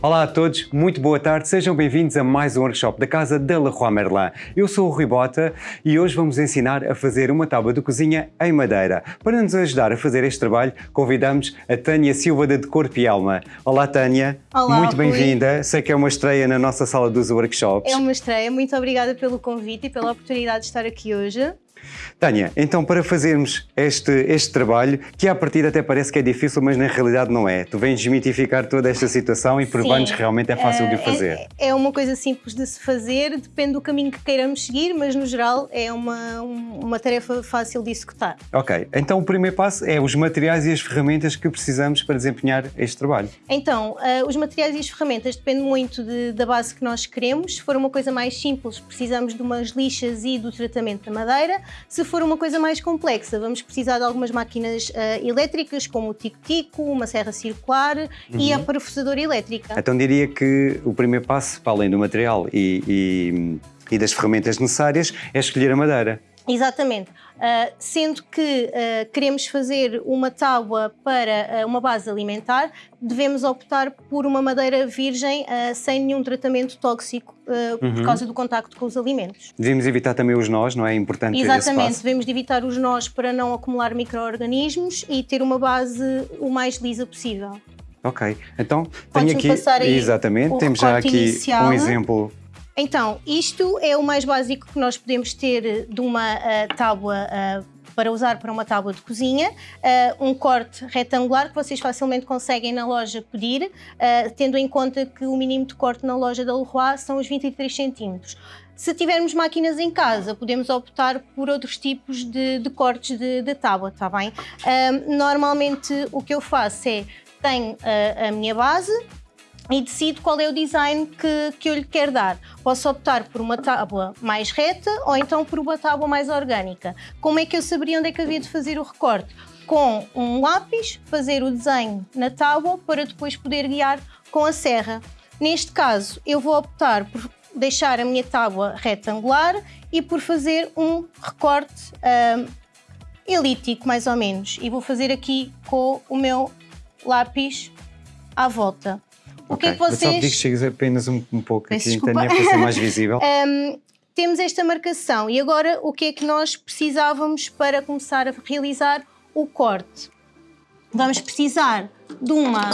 Olá a todos, muito boa tarde, sejam bem-vindos a mais um workshop da Casa da Leroy Merlin. Eu sou o Rui Bota e hoje vamos ensinar a fazer uma tábua de cozinha em madeira. Para nos ajudar a fazer este trabalho, convidamos a Tânia Silva da De Corpo e Alma. Olá Tânia, Olá, muito bem-vinda, sei que é uma estreia na nossa sala dos workshops. É uma estreia, muito obrigada pelo convite e pela oportunidade de estar aqui hoje. Tânia, então para fazermos este, este trabalho, que à partida até parece que é difícil, mas na realidade não é. Tu vens desmitificar toda esta situação e provar-nos que realmente é fácil de o Eh, fazer. É, é uma coisa simples de se fazer, depende do caminho que queiramos seguir, mas no geral é uma, um- uma tarefa fácil de executar. Ok, então o primeiro passo é os materiais e as ferramentas que precisamos para desempenhar este trabalho. Então, eh, os materiais e as ferramentas dependem muito de- da base que nós queremos. Se for uma coisa mais simples, precisamos de umas lixas e do tratamento da madeira. Se for uma coisa mais complexa, vamos precisar de algumas máquinas eh, elétricas, como o tico-tico, uma serra circular e Uhum. a parafusadora elétrica. Então diria que o primeiro passo, para além do material e, e- e das ferramentas necessárias, é escolher a madeira. Exatamente. Uh, sendo que uh, queremos fazer uma tábua para uh, uma base alimentar, devemos optar por uma madeira virgem sem nenhum tratamento tóxico uh, Uhum. por causa do contacto com os alimentos. Devemos evitar também os nós, não é? É importante Exatamente, devemos de evitar os nós para não acumular micro-organismos e ter uma base o mais lisa possível. Ok, então tenho aqui. Exatamente, temos já aqui inicial. um exemplo. Então, isto é o mais básico que nós podemos ter de uma ah, tábua ah, para usar para uma tábua de cozinha, Ah, um corte retangular que vocês facilmente conseguem na loja pedir, ah, tendo em conta que o mínimo de corte na loja da Leroy são os 23 centímetros. Se tivermos máquinas em casa, podemos optar por outros tipos de, de cortes de, de tábua, está bem? Ah, normalmente o que eu faço é, tenho a minha base, e decido qual é o design que, que eu lhe quero dar. Posso optar por uma tábua mais reta ou então por uma tábua mais orgânica. Como é que eu saberia onde é que havia de fazer o recorte? Com um lápis, fazer o desenho na tábua para depois poder guiar com a serra. Neste caso, eu vou optar por deixar a minha tábua retangular e por fazer um recorte ahm, elíptico, mais ou menos. E vou fazer aqui com o meu lápis à volta. O que é que Ok, mas Só vocês... que chegues apenas um, um pouco Peço aqui. Tânia, para ser mais visível. Hum, temos esta marcação e agora o que é que nós precisávamos para começar a realizar o corte? Vamos precisar de uma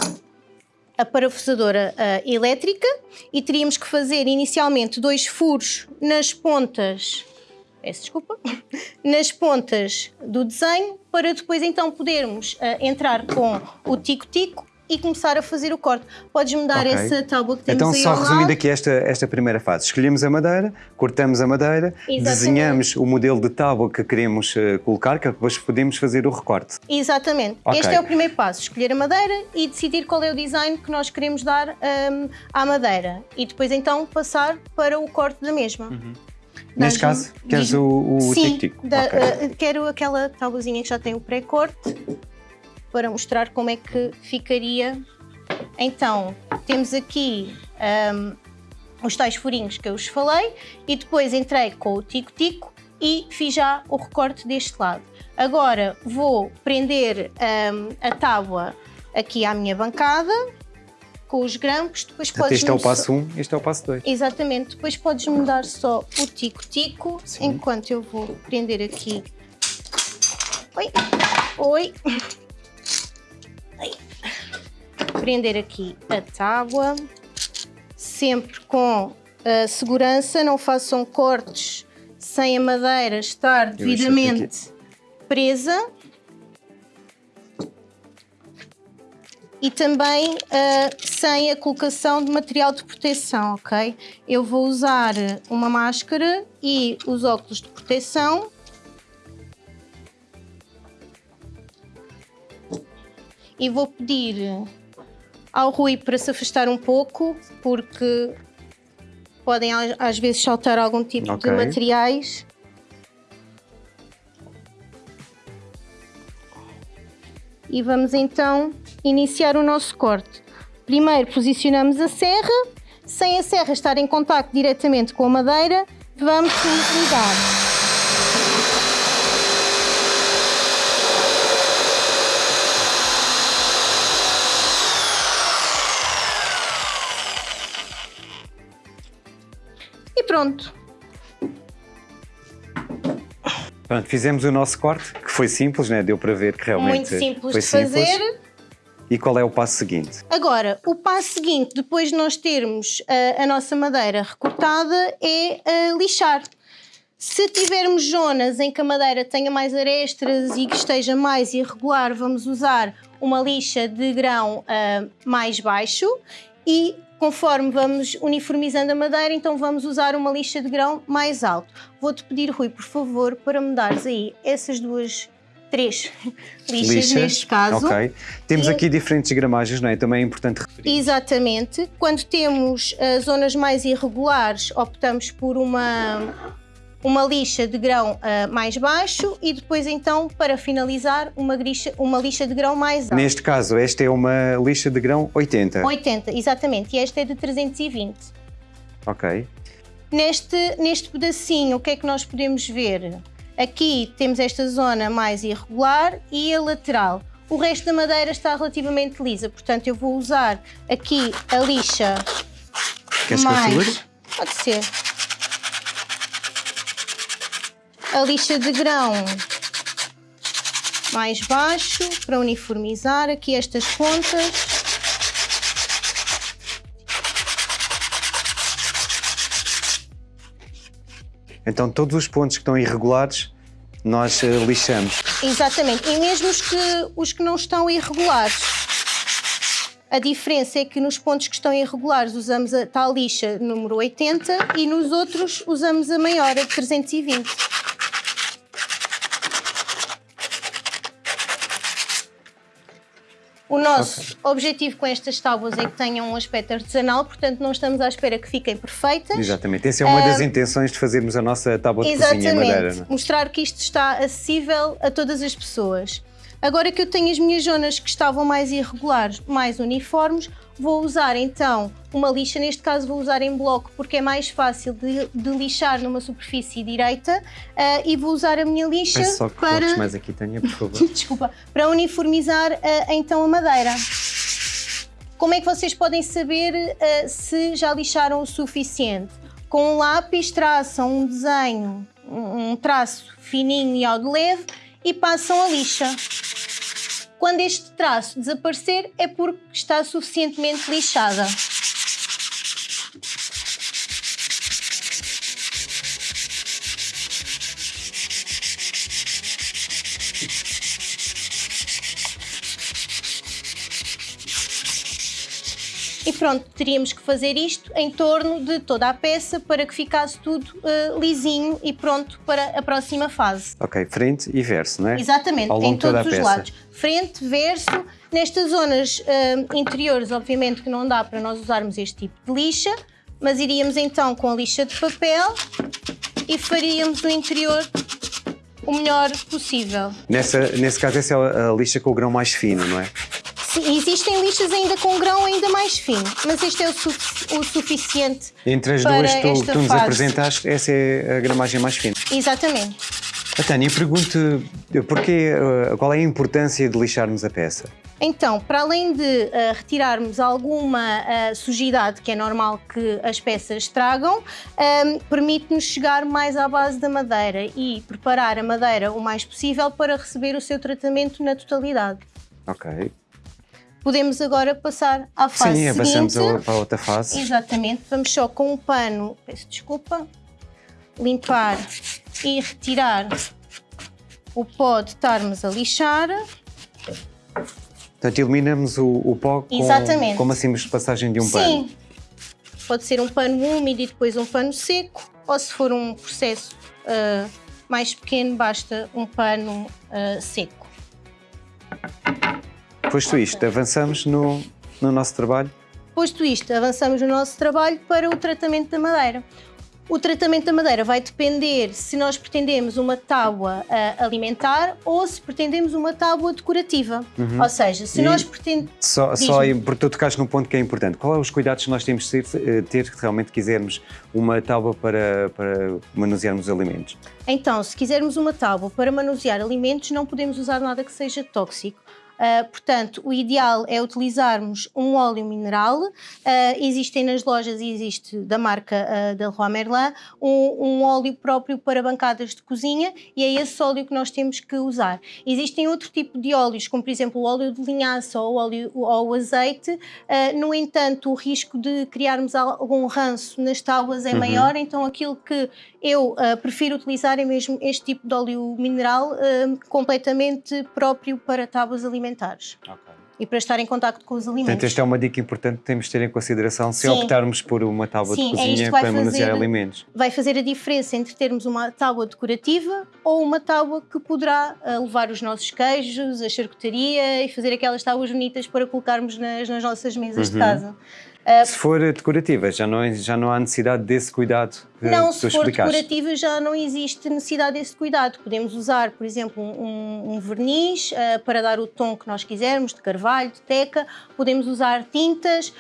a parafusadora ah, elétrica e teríamos que fazer inicialmente dois furos nas pontas, peço desculpa, nas pontas do desenho para depois então podermos ah, entrar com o tico-tico e começar a fazer o corte. Podes-me dar Ok. essa tábua que temos Então, aí só ao resumindo aqui esta, esta primeira fase, escolhemos a madeira, cortamos a madeira, Exatamente. desenhamos o modelo de tábua que queremos eh, colocar, que depois podemos fazer o recorte. Exatamente. Ok. Este é o primeiro passo: escolher a madeira e decidir qual é o design que nós queremos dar hum, à madeira. E depois então passar para o corte da mesma. Neste Dás-me- caso, queres o, o Sim, tic-tic? da- Ok. eh, quero aquela tabuzinha que já tem o pré-corte para mostrar como é que ficaria. Então, temos aqui hum, os tais furinhos que eu vos falei e depois entrei com o tico-tico e fiz já o recorte deste lado. Agora vou prender hum, a tábua aqui à minha bancada com os grampos, depois Portanto, podes este é o passo 1, um, este é o passo 2. Exatamente, depois podes mudar só o tico-tico, enquanto eu vou prender aqui. Oi, oi. Prender aqui a tábua, sempre com a segurança, não façam cortes sem a madeira estar devidamente presa. e também ah, sem a colocação de material de proteção, ok? Eu vou usar uma máscara e os óculos de proteção. E vou pedir ao Rui para se afastar um pouco, porque podem às- vezes saltar algum tipo Ok. de materiais. E vamos então iniciar o nosso corte. Primeiro posicionamos a serra, sem a serra estar em contacto diretamente com a madeira, vamos ligar. Pronto. Pronto, fizemos o nosso corte, que foi simples, né? deu para ver que realmente Muito simples foi de simples. fazer. E qual é o passo seguinte? Agora, o passo seguinte, depois de nós termos ah, a nossa madeira recortada, é ah, lixar. Se tivermos zonas em que a madeira tenha mais arestas e que esteja mais irregular, vamos usar uma lixa de grão ah, mais baixo e conforme vamos uniformizando a madeira, então vamos usar uma lixa de grão mais alto. Vou-te pedir, Rui, por favor, para me dares aí essas duas, três lixas, neste caso. Ok. Temos E- aqui diferentes gramagens, não é? Também é importante referir. Exatamente. Quando temos ah, zonas mais irregulares, optamos por uma, uma lixa de grão ah, mais baixo e depois, então, para finalizar, uma, grixa, uma lixa de grão mais alta. Neste caso, esta é uma lixa de grão 80. 80, exatamente. E esta é de 320. Ok. Neste, neste pedacinho, o que é que nós podemos ver? Aqui temos esta zona mais irregular e a lateral. O resto da madeira está relativamente lisa, portanto eu vou usar aqui a lixa Queres que eu mais... segure? Pode ser. A lixa de grão mais baixo para uniformizar aqui estas pontas. Então, todos os pontos que estão irregulares, nós eh, lixamos. Exatamente. E mesmo os que, os que não estão irregulares. A diferença é que nos pontos que estão irregulares usamos a tal lixa número 80 e nos outros usamos a maior, a de 320. O nosso objetivo com estas tábuas é que tenham um aspecto artesanal, portanto não estamos à espera que fiquem perfeitas. Exatamente. Essa é uma das intenções de fazermos a nossa tábua de cozinha em Exatamente. madeira. não é? Mostrar que isto está acessível a todas as pessoas. Agora que eu tenho as minhas zonas que estavam mais irregulares, mais uniformes, vou usar então uma lixa, neste caso vou usar em bloco porque é mais fácil de, de lixar numa superfície direita ah, e vou usar a minha lixa Peço só que para, mais aqui, Tânia, por favor. desculpa, para uniformizar ah, então a madeira. Como é que vocês podem saber ah, se já lixaram o suficiente? Com um lápis traçam um desenho, um um traço fininho e ao de leve e passam a lixa. Quando este traço desaparecer é porque está suficientemente lixada. E pronto, teríamos que fazer isto em torno de toda a peça para que ficasse tudo eh, lisinho e pronto para a próxima fase. ok, frente e verso, não é? Exatamente, Ao longo em todos os peça. lados. Frente, verso. Nestas zonas hum, interiores, obviamente que não dá para nós usarmos este tipo de lixa, mas iríamos então com a lixa de papel e faríamos o interior o melhor possível. Nessa, nesse caso, essa é a lixa com o grão mais fino, não é? Sim, existem lixas ainda com grão ainda mais fino, mas este é o, su- o suficiente. Entre as duas que tu, tu nos apresentaste, essa é a gramagem mais fina. Exatamente. A Tânia, pergunto porquê, eh, qual é a importância de lixarmos a peça? Então, para além de ah, retirarmos alguma ah, sujidade, que é normal que as peças tragam, ahm, permite-nos chegar mais à base da madeira e preparar a madeira o mais possível para receber o seu tratamento na totalidade. Ok. Podemos agora passar à fase Sim, seguinte. a- para a outra fase. Exatamente, vamos só com um pano, peço desculpa, limpar e retirar o pó de estarmos a lixar. Portanto, eliminamos o, o pó com, Exatamente. com uma simples passagem de um pano. Sim, pode ser um pano úmido e depois um pano seco, ou se for um processo ah, mais pequeno, basta um pano ah, seco. Posto isto, avançamos no, no nosso trabalho. Posto isto, avançamos no nosso trabalho para o tratamento da madeira. O tratamento da madeira vai depender se nós pretendemos uma tábua ah, alimentar ou se pretendemos uma tábua decorativa. Ou seja, se Uhum. E- nós pretendemos. Só, só aí, porque tu tocaste num ponto que é importante. Qual é os cuidados que nós temos de ter, eh, ter se realmente quisermos uma tábua para, para manusearmos os alimentos? Então, se quisermos uma tábua para manusear alimentos, não podemos usar nada que seja tóxico. Uh, portanto, o ideal é utilizarmos um óleo mineral. Uh, existem nas lojas e existe da marca uh, da Leroy Merlin um, um, óleo próprio para bancadas de cozinha e é esse óleo que nós temos que usar. Existem outro tipo de óleos, como por exemplo o óleo de linhaça ou o, óleo, ou o azeite. no entanto, o risco de criarmos algum ranço nas tábuas é uhum. maior, então aquilo que eu prefiro utilizar é mesmo este tipo de óleo mineral completamente próprio para tábuas alimentares. Okay. E para estar em contato com os alimentos. Portanto, esta é uma dica importante que temos de ter em consideração se Sim. optarmos por uma tábua Sim, de é cozinha é para manusear alimentos. Vai fazer a diferença entre termos uma tábua decorativa ou uma tábua que poderá uh, levar os nossos queijos, a charcutaria e fazer aquelas tábuas bonitas para colocarmos nas, nas nossas mesas uhum. de casa. Uh, se for decorativa, já não, já não há necessidade desse cuidado que Não, se for decorativa já não existe necessidade desse cuidado. Podemos usar, por exemplo, um, um verniz uh, para dar o tom que nós quisermos, de carvalho, de teca. Podemos usar tintas.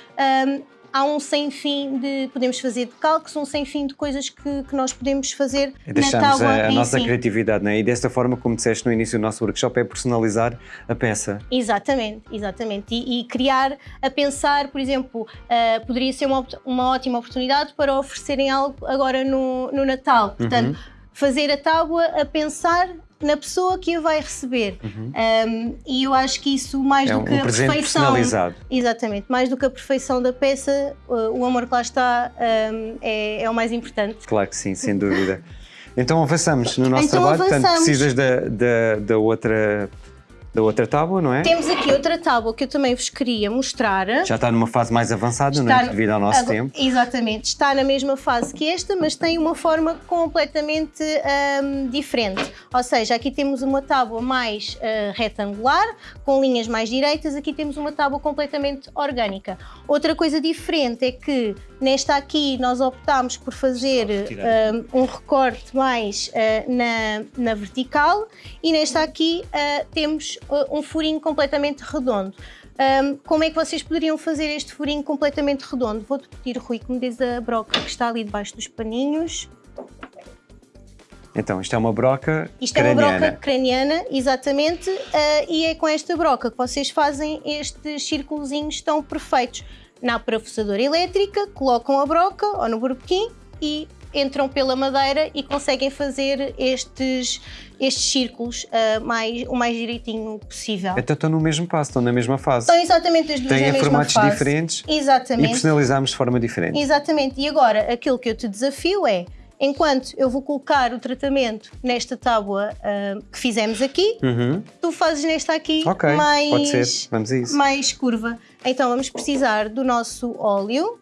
Um, há um sem fim de. Podemos fazer de calques, um sem fim de coisas que, que nós podemos fazer Deixamos na tábua. a, a nossa si. criatividade, não é? E desta forma, como disseste no início do nosso workshop, é personalizar a peça. Exatamente, exatamente. E, e criar, a pensar, por exemplo, uh, poderia ser uma, uma ótima oportunidade para oferecerem algo agora no, no Natal. Portanto, uhum. fazer a tábua a pensar na pessoa que a vai receber. Uhum. Um, e eu acho que isso, mais é do que um a perfeição. Exatamente, mais do que a perfeição da peça, o amor que lá está um, é, é, o mais importante. Claro que sim, sem dúvida. Então avançamos no nosso então, trabalho, avançamos. portanto precisas da, da, da outra da outra tábua, não é? Temos aqui outra tábua que eu também vos queria mostrar. Já está numa fase mais avançada, está não é? Devido ao nosso agora, tempo. Exatamente. Está na mesma fase que esta, mas tem uma forma completamente um, diferente. Ou seja, aqui temos uma tábua mais uh, retangular, com linhas mais direitas. Aqui temos uma tábua completamente orgânica. Outra coisa diferente é que nesta aqui nós optámos por fazer um, um recorte mais uh, na, na vertical e nesta aqui uh, temos um furinho completamente redondo. Um, como é que vocês poderiam fazer este furinho completamente redondo? Vou-te pedir, Rui, que me des a broca que está ali debaixo dos paninhos. Então, isto é uma broca Isto craniana. é uma broca craniana, exatamente, uh, e é com esta broca que vocês fazem estes círculos tão perfeitos. Na parafusadora elétrica, colocam a broca ou no burbequim e entram pela madeira e conseguem fazer estes, estes círculos uh, mais, o mais direitinho possível. Então estão no mesmo passo, estão na mesma fase. Estão exatamente as duas Têm na mesma formatos fase. diferentes exatamente. e personalizamos de forma diferente. Exatamente. E agora, aquilo que eu te desafio é, enquanto eu vou colocar o tratamento nesta tábua uh, que fizemos aqui, uhum. tu fazes nesta aqui okay, mais, pode ser. Vamos a isso. mais curva. Então vamos precisar do nosso óleo.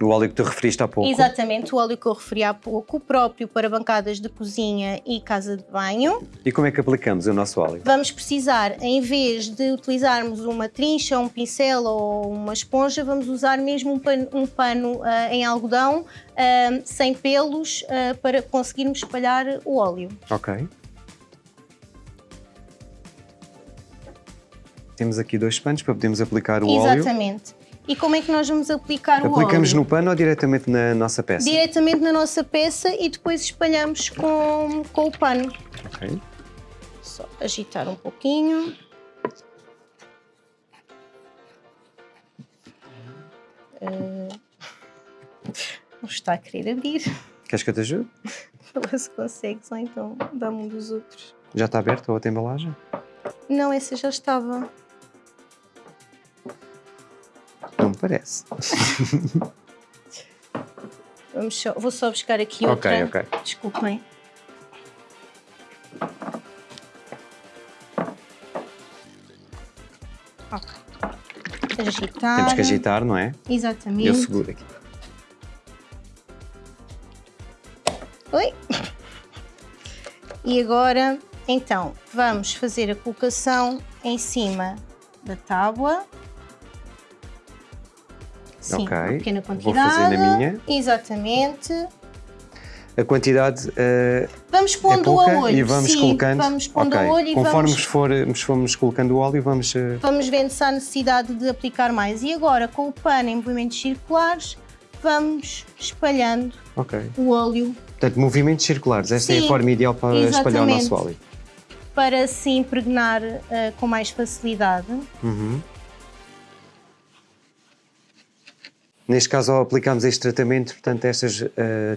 O óleo que tu referiste há pouco. Exatamente, o óleo que eu referi há pouco, próprio para bancadas de cozinha e casa de banho. E como é que aplicamos o nosso óleo? Vamos precisar, em vez de utilizarmos uma trincha, um pincel ou uma esponja, vamos usar mesmo um pano, um pano uh, em algodão, uh, sem pelos, uh, para conseguirmos espalhar o óleo. Ok. Temos aqui dois panos para podermos aplicar o Exatamente. óleo. Exatamente. E como é que nós vamos aplicar Aplicamos o óleo? Aplicamos no pano ou diretamente na nossa peça? Diretamente na nossa peça e depois espalhamos com, com o pano. Ok. Só agitar um pouquinho. Uh, não está a querer abrir. Queres que eu te ajude? Fala se consegues, ou então dá-me um dos outros. Já está aberta a outra embalagem? Não, essa já estava. Parece. Vamos só, vou só buscar aqui outra. Ok, ok. Desculpem. Ok. Agitar. Temos que agitar, não é? Exatamente. Eu seguro aqui. Oi. E agora, então, vamos fazer a colocação em cima da tábua. Sim, okay. uma pequena quantidade. Vou fazer na minha. Exatamente. A quantidade uh, vamos pondo é pouca a olho. E vamos Sim, colocando. Vamos pondo okay. a olho e Conforme vamos... For, fomos colocando o óleo, vamos. Uh... Vamos vendo se há necessidade de aplicar mais. E agora, com o pano em movimentos circulares, vamos espalhando okay. o óleo. Portanto, movimentos circulares. Esta Sim, é a forma ideal para espalhar o nosso óleo. para se impregnar uh, com mais facilidade. Uhum. Neste caso, ao aplicarmos este tratamento, portanto, estas uh,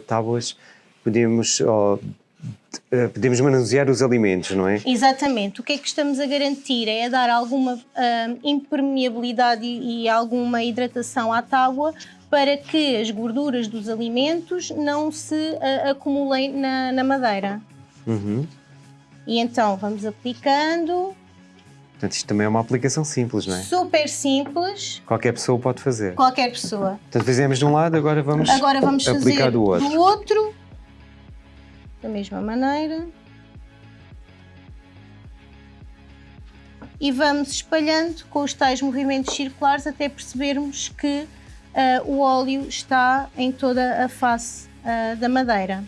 tábuas, podemos, uh, podemos manusear os alimentos, não é? Exatamente. O que é que estamos a garantir é dar alguma uh, impermeabilidade e, e alguma hidratação à tábua para que as gorduras dos alimentos não se uh, acumulem na, na madeira. Uhum. E então vamos aplicando. Portanto, isto também é uma aplicação simples, não é? Super simples. Qualquer pessoa pode fazer. Qualquer pessoa. Portanto, fizemos de um lado, agora vamos, agora vamos aplicar fazer do outro. do outro. Da mesma maneira. E vamos espalhando com os tais movimentos circulares até percebermos que uh, o óleo está em toda a face uh, da madeira.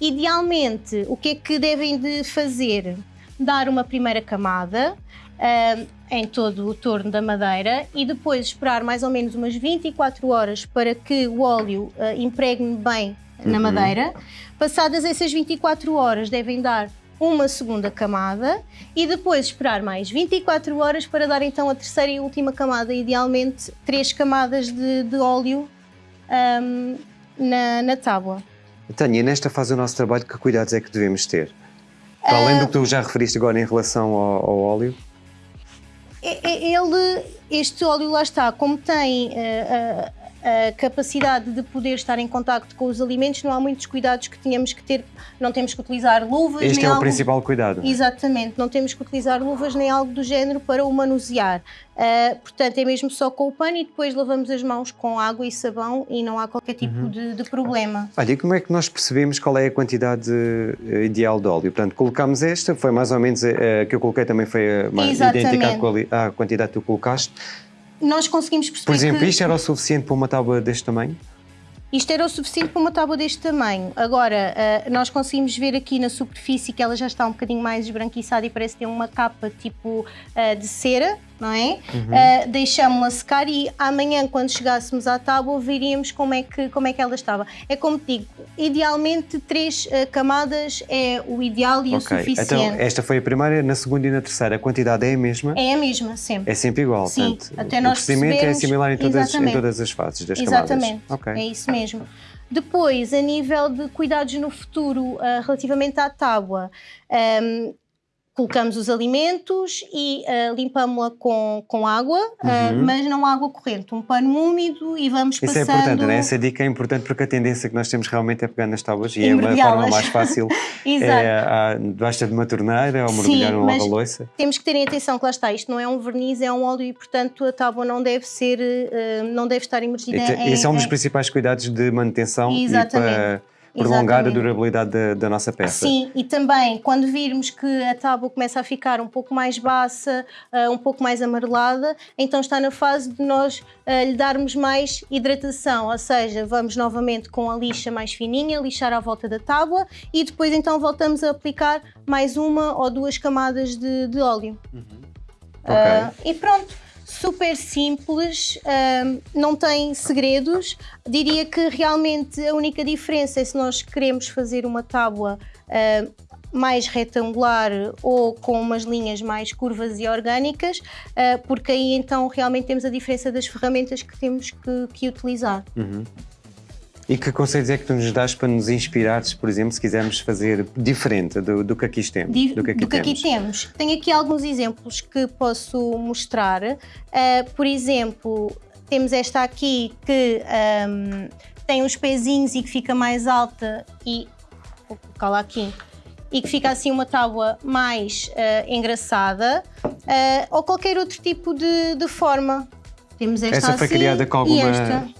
Idealmente, o que é que devem de fazer? Dar uma primeira camada uh, em todo o torno da madeira e depois esperar mais ou menos umas 24 horas para que o óleo impregne bem na Uhum. madeira. Passadas essas 24 horas, devem dar uma segunda camada e depois esperar mais 24 horas para dar então a terceira e última camada, idealmente três camadas de, de óleo ahm, na, na tábua. Tânia, nesta fase do nosso trabalho, que cuidados é que devemos ter? Para além do que tu já referiste agora em relação ao, ao óleo, É- é- Ele, este óleo lá está, como tem eh, a, capacidade de poder estar em contacto com os alimentos, não há muitos cuidados que tínhamos que ter, não temos que utilizar luvas, este é o algo- principal cuidado. Exatamente, não temos que utilizar luvas nem algo do género para o manusear. Ah, portanto, é mesmo só com o pano e depois lavamos as mãos com água e sabão e não há qualquer tipo Uhum. de, de problema. Olha, e como é que nós percebemos qual é a quantidade eh, ideal de óleo? Portanto, colocámos esta, foi mais ou menos a, a que eu coloquei também foi a, mais idêntica à, à quantidade que tu colocaste. Nós conseguimos perceber Por exemplo, que isto era o suficiente para uma tábua deste tamanho? isto era o suficiente para uma tábua deste tamanho. Agora, ah, nós conseguimos ver aqui na superfície que ela já está um bocadinho mais esbranquiçada e parece ter uma capa tipo ah, de cera, não é? Ah, Deixámos-la secar e amanhã, quando chegássemos à tábua, veríamos como é que, como é que ela estava. É como te digo, idealmente três ah, camadas é o ideal e o ok, suficiente. então esta foi a primeira, na segunda e na terceira a quantidade é a mesma? É a mesma, sempre. É sempre igual, Sim, portanto, até o nós procedimento é similar em todas, em Exatamente. todas as fases das Exatamente, camadas. Ok. é isso mesmo. Depois, a nível de cuidados no futuro, ah, relativamente à tábua, ahm, colocamos os alimentos e ah, limpamos-la com, com água, ah, mas não água corrente, um pano úmido e vamos Uhum. Isso é passando... importante, não é? Essa dica é importante porque a tendência que nós temos realmente é pegar nas tábuas e é uma forma mais fácil. Exato. é, ah, basta de uma torneira ou mergulhar mas lava-loiça. Temos que terem atenção que lá está, isto não é um verniz, é um óleo e portanto a tábua não deve ser, ah, não deve estar imergida em... Esse é um dos principais cuidados de manutenção Exatamente. e para prolongar Exatamente. a durabilidade da, da nossa peça. Sim, e também quando virmos que a tábua começa a ficar um pouco mais baça, ah, um pouco mais amarelada, então está na fase de nós ah, lhe darmos mais hidratação, ou seja, vamos novamente com a lixa mais fininha, lixar à volta da tábua e depois então voltamos a aplicar mais uma ou duas camadas de, de óleo. Ah, e pronto, super simples, não tem segredos. Diria que realmente a única diferença é se nós queremos fazer uma tábua mais retangular ou com umas linhas mais curvas e orgânicas, ah, porque aí então realmente temos a diferença das ferramentas que temos que, que utilizar. E que conselhos é que tu nos dás para nos inspirares, por exemplo, se quisermos fazer diferente do, do que aqui temos? Di- do que aqui temos? temos. Tenho aqui alguns exemplos que posso mostrar. Ah, por exemplo, temos esta aqui que ahm, tem uns pezinhos e que fica mais alta e vou colocá-la aqui e que fica assim uma tábua mais ah, engraçada ah, ou qualquer outro tipo de, de forma. Temos esta Essa foi assim criada com alguma.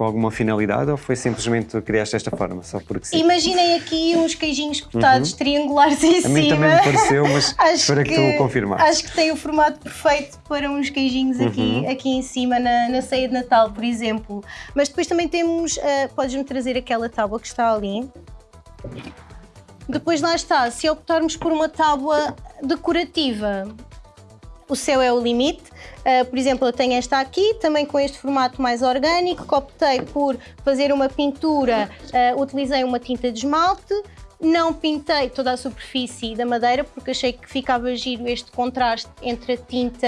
Com alguma finalidade ou foi simplesmente criaste desta forma, só porque sim? Imaginem aqui uns queijinhos cortados triangulares em Uhum. A mim cima. também me pareceu, mas espero que, tu confirmaste. Acho que tem o formato perfeito para uns queijinhos aqui, Uhum. aqui em cima na, na ceia de Natal, por exemplo. Mas depois também temos, ah, podes-me trazer aquela tábua que está ali. Depois lá está, se optarmos por uma tábua decorativa, o céu é o limite. Ah, por exemplo, eu tenho esta aqui, também com este formato mais orgânico, que optei por fazer uma pintura, ah, utilizei uma tinta de esmalte, Não pintei toda a superfície da madeira porque achei que ficava giro este contraste entre a tinta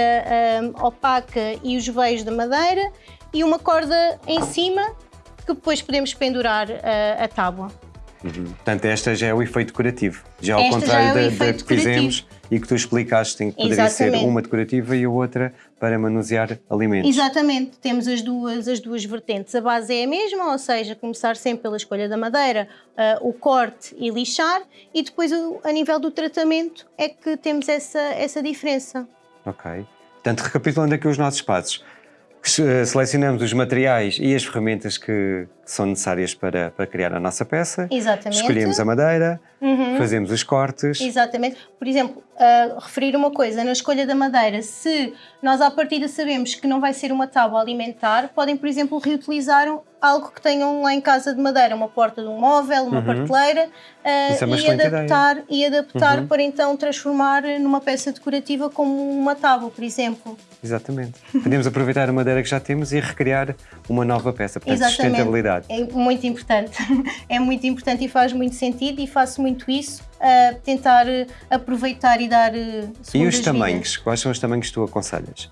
um, opaca e os veios da madeira e uma corda em cima que depois podemos pendurar uh, a tábua. Uhum. Portanto, esta já é o efeito decorativo. Já ao esta contrário é da, da que fizemos e que tu explicaste em que poderia Exatamente. ser uma decorativa e a outra para manusear alimentos. Exatamente, temos as duas, as duas vertentes. A base é a mesma, ou seja, começar sempre pela escolha da madeira, uh, o corte e lixar, e depois a nível do tratamento é que temos essa, essa diferença. Ok. Portanto, recapitulando aqui os nossos passos, selecionamos os materiais e as ferramentas que são necessárias para, para criar a nossa peça. Exatamente. Escolhemos a madeira, uhum. fazemos os cortes. Exatamente. Por exemplo, uh, referir uma coisa, na escolha da madeira, se nós à partida sabemos que não vai ser uma tábua alimentar, podem, por exemplo, reutilizar algo que tenham lá em casa de madeira, uma porta de um móvel, uma uhum. prateleira, uh, é e, adaptar, e adaptar uhum. para então transformar numa peça decorativa como uma tábua, por exemplo. Exatamente. Podemos aproveitar a madeira que já temos e recriar uma nova peça, portanto, Exatamente. sustentabilidade. É muito importante. É muito importante e faz muito sentido e faço muito isso, uh, tentar aproveitar e dar uh, E os tamanhos? Vidas. Quais são os tamanhos que tu aconselhas?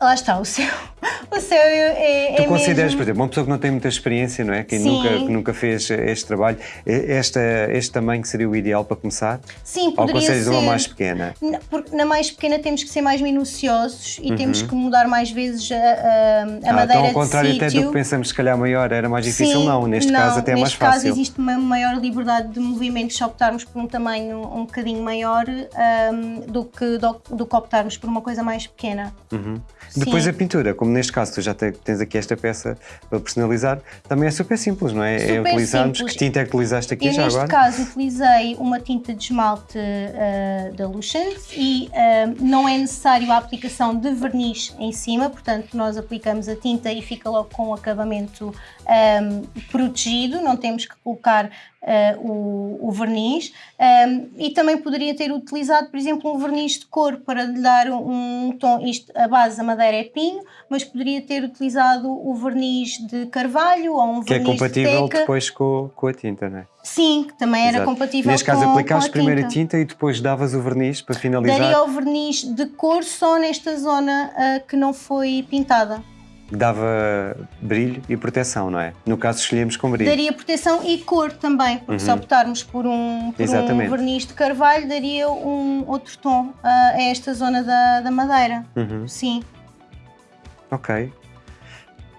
Lá está, o seu, o seu é, é Tu consideras, mesmo... por exemplo, uma pessoa que não tem muita experiência, não é? Que nunca, que nunca fez este trabalho, esta, este tamanho seria o ideal para começar? Sim, poderia Ou aconselhas ser... uma mais pequena? Porque na mais pequena temos que ser mais minuciosos e uhum. temos que mudar mais vezes a, a, a ah, madeira então, ao contrário até do que pensamos, se calhar maior era mais difícil, Sim, não. Neste não, caso até é mais fácil. Neste caso existe uma maior liberdade de movimento se optarmos por um tamanho um bocadinho maior um, do, que, do, do, que optarmos por uma coisa mais pequena. Uhum. Depois a pintura, como neste caso tu já tens aqui esta peça para personalizar, também é super simples, não é? é super é utilizarmos. Simples. Que tinta é que utilizaste aqui Eu, já neste agora? Neste caso utilizei uma tinta de esmalte uh, da Lucent e uh, não é necessário a aplicação de verniz em cima, portanto nós aplicamos a tinta e fica logo com o acabamento um, ehm, protegido, não temos que colocar uh, o, o, verniz um, e também poderia ter utilizado, por exemplo, um verniz de cor para lhe dar um, tom. Isto, a base da madeira é pinho, mas poderia ter utilizado o verniz de carvalho ou um que verniz de Que é compatível de depois com, com a tinta, não é? Sim, que também era Exato. compatível Neste com caso, aplicaste primeiro a tinta e depois davas o verniz para finalizar? Daria o verniz de cor só nesta zona uh, que não foi pintada dava brilho e proteção, não é? No caso, escolhemos com brilho. Daria proteção e cor também, porque uhum. se optarmos por, um, por um, verniz de carvalho, daria um outro tom a esta zona da, da madeira. Uhum. Sim. Ok.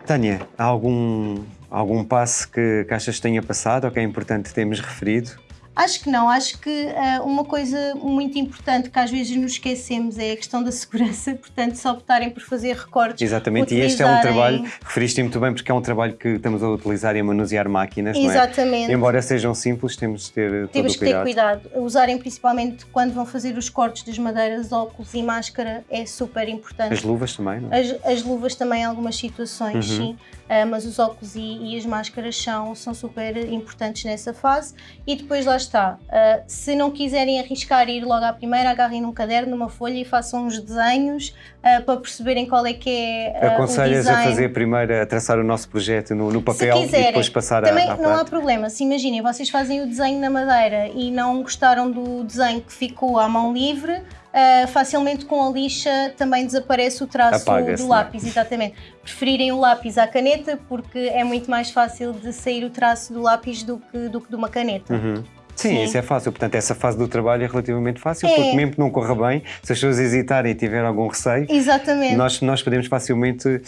Tânia, há algum, algum passo que, que achas que tenha passado ou que é importante termos referido? Acho que não, acho que uh, uma coisa muito importante que às vezes nos esquecemos é a questão da segurança, portanto, se optarem por fazer recortes. Exatamente, e este é um trabalho, referiste muito bem, porque é um trabalho que estamos a utilizar e a manusear máquinas, Exatamente. não é? Embora sejam simples, temos de ter. Temos que ter cuidado. Usarem principalmente quando vão fazer os cortes das madeiras, óculos e máscara é super importante. As luvas também, não é? As, as luvas também em algumas situações, uhum. sim, uh, mas os óculos e, e as máscaras são, são super importantes nessa fase. E depois lá está. Uh, se não quiserem arriscar ir logo à primeira, agarrem num caderno, numa folha e façam uns desenhos uh, para perceberem qual é que é uh, Aconselhas a fazer primeiro, a traçar o nosso projeto no, no papel e depois passar também a Também não há problema. Se imaginem, vocês fazem o desenho na madeira e não gostaram do desenho que ficou à mão livre, Uh, facilmente com a lixa também desaparece o traço do é? lápis, exatamente. Preferirem o lápis à caneta porque é muito mais fácil de sair o traço do lápis do que, do que de uma caneta. Uhum. Sim, Sim, isso é fácil. Portanto, essa fase do trabalho é relativamente fácil, é. porque mesmo que não corra bem, se as pessoas hesitarem e tiverem algum receio, Exatamente. Nós, nós podemos facilmente uh,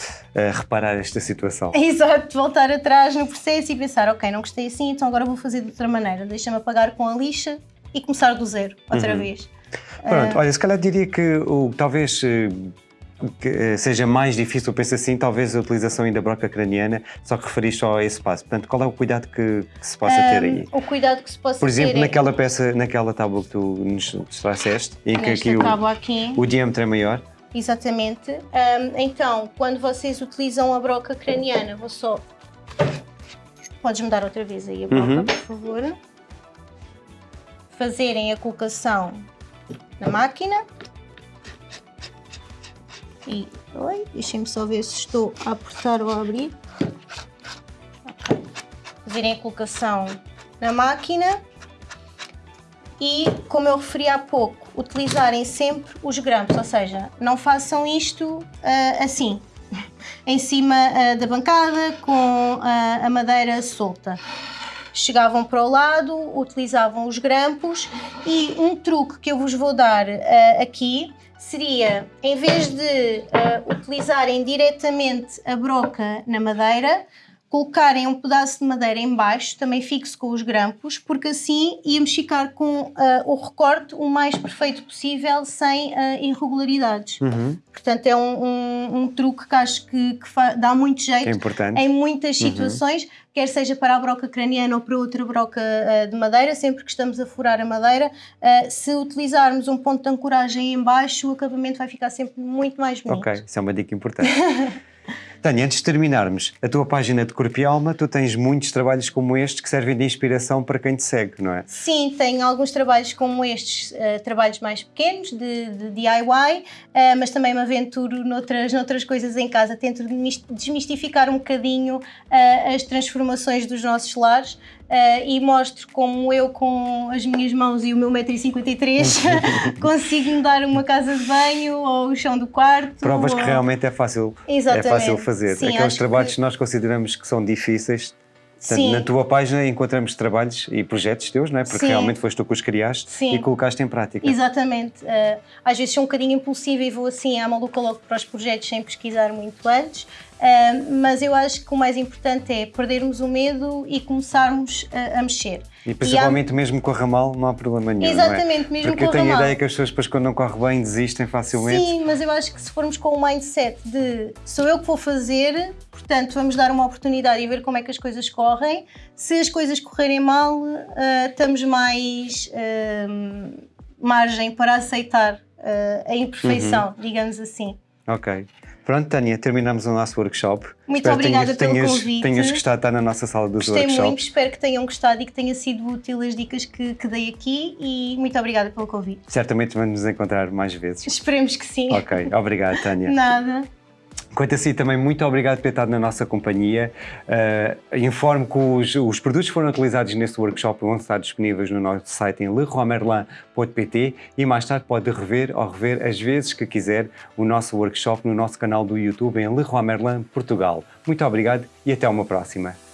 reparar esta situação. Exato, voltar atrás no processo e pensar, ok, não gostei assim, então agora vou fazer de outra maneira. Deixa-me apagar com a lixa e começar do zero, outra uhum. vez. Pronto, uh... olha, se calhar diria que o, talvez uh, que eh, seja mais difícil, penso assim, talvez a utilização ainda broca craniana, só que referiste só a esse passo. Portanto, qual é o cuidado que, que se possa um, ter aí? O cuidado que se possa ter Por exemplo, ter naquela peça, naquela tábua que tu nos trouxeste, em que aqui o, aqui o diâmetro é maior. Exatamente. Um, então, quando vocês utilizam a broca craniana, vou só... Podes-me dar outra vez aí a broca, uhum. por favor. Fazerem a colocação na máquina e oi, deixem-me só ver se estou a apertar ou a abrir. Fazerem a colocação na máquina e, como eu referi há pouco, utilizarem sempre os grampos, ou seja, não façam isto uh, assim, em cima uh, da bancada com uh, a madeira solta. Chegavam para o lado, utilizavam os grampos e um truque que eu vos vou dar aqui seria, em vez de utilizarem diretamente a broca na madeira, colocarem um pedaço de madeira em baixo, também fixo com os grampos, porque assim íamos ficar com uh, o recorte o mais perfeito possível, sem uh, irregularidades. Uhum. Portanto, é um, um, um, truque que acho que, que dá muito jeito é em muitas uhum. situações, uhum. quer seja para a broca craniana ou para outra broca uh, de madeira, sempre que estamos a furar a madeira, se utilizarmos um ponto de ancoragem em baixo, o acabamento vai ficar sempre muito mais bonito. Ok, isso é uma dica importante. Tânia, antes de terminarmos, a tua página de Corpo e Alma, tu tens muitos trabalhos como estes que servem de inspiração para quem te segue, não é? Sim, tenho alguns trabalhos como estes, uh, trabalhos mais pequenos, de, de DIY, uh, eh, mas também me aventuro noutras, noutras coisas em casa. Tento desmistificar um bocadinho uh, as transformações dos nossos lares uh, e mostro como eu, com as minhas mãos e o meu 1,53m, consigo mudar uma casa de banho ou o chão do quarto. Provas ou... que realmente é fácil, é fácil fazer. Sim, Aqueles trabalhos que... que nós consideramos que são difíceis, Portanto, na tua página encontramos trabalhos e projetos teus, não é? Porque Sim. realmente foste tu que os criaste Sim. e colocaste em prática. Exatamente. Uh, às vezes sou um bocadinho impulsiva e vou assim à maluca logo para os projetos sem pesquisar muito antes. Uh, mas eu acho que o mais importante é perdermos o medo e começarmos a, a mexer. E principalmente e há... mesmo com a ramal não há problema nenhum. Exatamente, é? mesmo Porque com a ramal. Porque eu tenho a ideia que as pessoas depois quando não corre bem desistem facilmente. Sim, mas eu acho que se formos com o mindset de sou eu que vou fazer, portanto vamos dar uma oportunidade e ver como é que as coisas correm. Se as coisas correrem mal, uh, estamos mais uh, margem para aceitar uh, a imperfeição, uhum. digamos assim. Ok. Pronto, Tânia, terminamos o nosso workshop. Muito espero obrigada tenhas, pelo tenhas, convite. Tenhas gostado de estar na nossa sala dos Gostei workshops. muito, espero que tenham gostado e que tenha sido útil as dicas que, que dei aqui e muito obrigada pelo convite. Certamente vamos nos encontrar mais vezes. Esperemos que sim. Ok, obrigado, Tânia. Nada. Quanto a si, também muito obrigado por ter estado na nossa companhia. Uh, informo que os, os, produtos foram utilizados neste workshop vão estar disponíveis no nosso site em leroymerlin.pt e mais tarde pode rever ou rever as vezes que quiser o nosso workshop no nosso canal do YouTube em Leroy Merlin Portugal. Muito obrigado e até uma próxima.